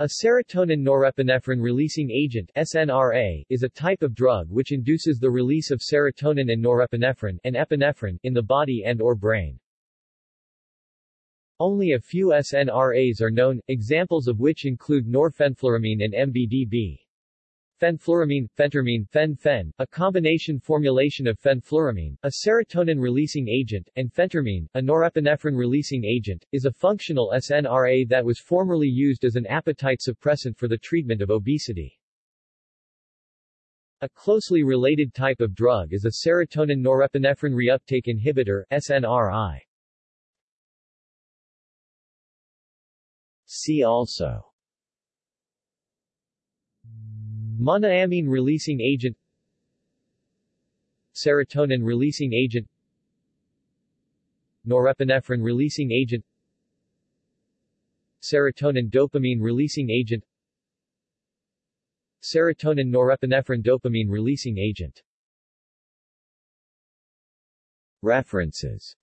A serotonin-norepinephrine releasing agent SNRA, is a type of drug which induces the release of serotonin and norepinephrine and epinephrine in the body and or brain. Only a few SNRAs are known, examples of which include norfenfluramine and MBDB. Fenfluramine, phentermine, fen-phen, a combination formulation of fenfluramine, a serotonin-releasing agent, and phentermine, a norepinephrine-releasing agent, is a functional SNRA that was formerly used as an appetite suppressant for the treatment of obesity. A closely related type of drug is a serotonin-norepinephrine reuptake inhibitor SNRI. See also Monoamine releasing agent. Serotonin releasing agent. Norepinephrine releasing agent. Serotonin dopamine releasing agent. Serotonin norepinephrine dopamine releasing agent. References